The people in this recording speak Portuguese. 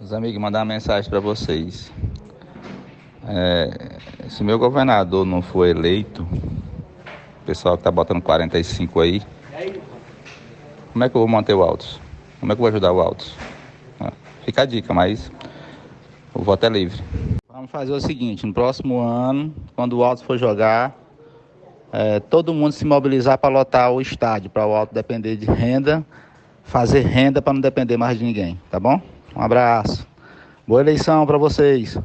Os amigos, mandar uma mensagem para vocês. É, se meu governador não for eleito, o pessoal que tá botando 45 aí, como é que eu vou manter o Altos? Como é que eu vou ajudar o Altos? Ah, fica a dica, mas o voto é livre. Vamos fazer o seguinte, no próximo ano, quando o Altos for jogar, é, todo mundo se mobilizar para lotar o estádio, para o Alto depender de renda, fazer renda para não depender mais de ninguém, tá bom? Um abraço. Boa eleição para vocês.